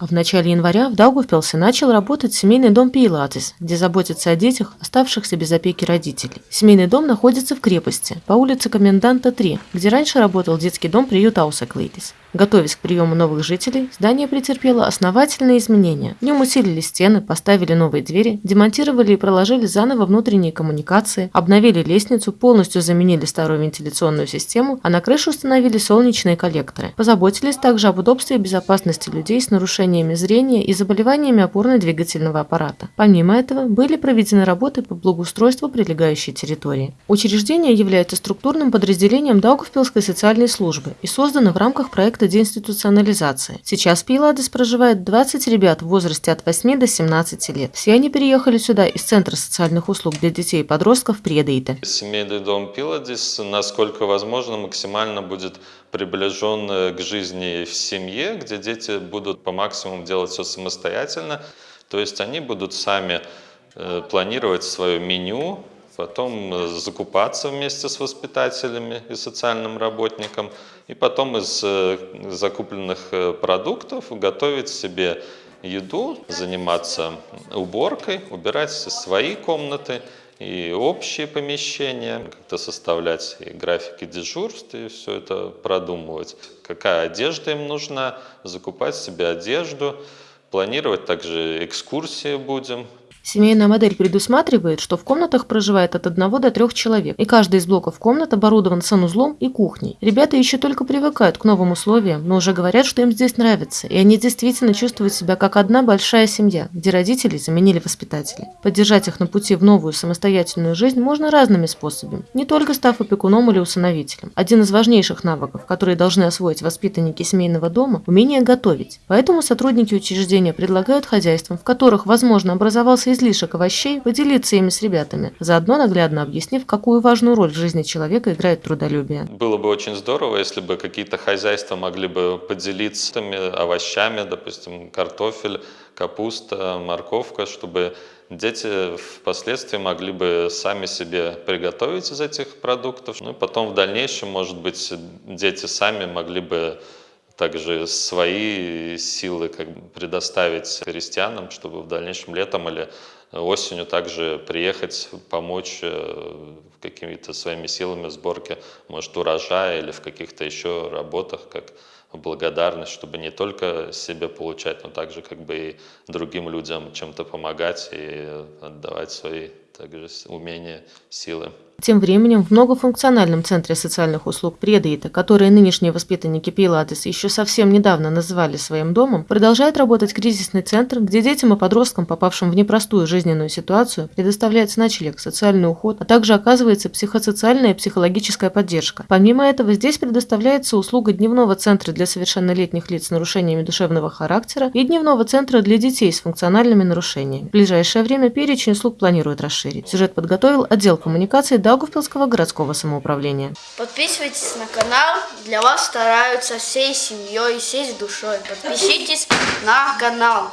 А в начале января в Даугавпилсе начал работать семейный дом Пилатес, где заботятся о детях, оставшихся без опеки родителей. Семейный дом находится в крепости, по улице Коменданта 3, где раньше работал детский дом приют Аусаклейтис. Готовясь к приему новых жителей, здание претерпело основательные изменения. В нем усилили стены, поставили новые двери, демонтировали и проложили заново внутренние коммуникации, обновили лестницу, полностью заменили старую вентиляционную систему, а на крышу установили солнечные коллекторы. Позаботились также об удобстве и безопасности людей с нарушениями зрения и заболеваниями опорно-двигательного аппарата. Помимо этого, были проведены работы по благоустройству прилегающей территории. Учреждение является структурным подразделением Даугавпилской социальной службы и создано в рамках проекта деинституционализации. Сейчас в Пейладес проживает 20 ребят в возрасте от 8 до 17 лет. Все они переехали сюда из Центра социальных услуг для детей и подростков Предейте. Семейный дом Пиладис, насколько возможно, максимально будет приближен э, к жизни в семье, где дети будут по максимуму делать все самостоятельно. То есть они будут сами э, планировать свое меню, потом э, закупаться вместе с воспитателями и социальным работником, и потом из э, закупленных продуктов готовить себе еду, заниматься уборкой, убирать свои комнаты и общие помещения, как-то составлять и графики дежурств и все это продумывать. Какая одежда им нужна, закупать себе одежду, планировать также экскурсии будем, Семейная модель предусматривает, что в комнатах проживает от одного до трех человек, и каждый из блоков комнат оборудован санузлом и кухней. Ребята еще только привыкают к новым условиям, но уже говорят, что им здесь нравится, и они действительно чувствуют себя как одна большая семья, где родители заменили воспитателей. Поддержать их на пути в новую самостоятельную жизнь можно разными способами, не только став опекуном или усыновителем. Один из важнейших навыков, которые должны освоить воспитанники семейного дома – умение готовить. Поэтому сотрудники учреждения предлагают хозяйствам, в которых, возможно, образовался излишек овощей, поделиться ими с ребятами, заодно наглядно объяснив, какую важную роль в жизни человека играет трудолюбие. Было бы очень здорово, если бы какие-то хозяйства могли бы поделиться овощами, допустим, картофель, капуста, морковка, чтобы дети впоследствии могли бы сами себе приготовить из этих продуктов. Ну и потом в дальнейшем, может быть, дети сами могли бы также свои силы как бы предоставить крестьянам, чтобы в дальнейшем летом или осенью также приехать, помочь э, какими-то своими силами в сборке, может, урожая или в каких-то еще работах, как благодарность, чтобы не только себе получать, но также как бы и другим людям чем-то помогать и отдавать свои также умения, силы. Тем временем в многофункциональном центре социальных услуг Предейта, который нынешние воспитанники Пиладес еще совсем недавно называли своим домом, продолжает работать кризисный центр, где детям и подросткам, попавшим в непростую жизненную ситуацию, предоставляется ночлег, социальный уход, а также оказывается психосоциальная и психологическая поддержка. Помимо этого, здесь предоставляется услуга дневного центра для совершеннолетних лиц с нарушениями душевного характера и дневного центра для детей с функциональными нарушениями. В ближайшее время перечень услуг планируют расширить. Сюжет подготовил отдел коммуникации Даугавпилского городского самоуправления. Подписывайтесь на канал, для вас стараются всей семьей, всей душой. Подпишитесь на канал.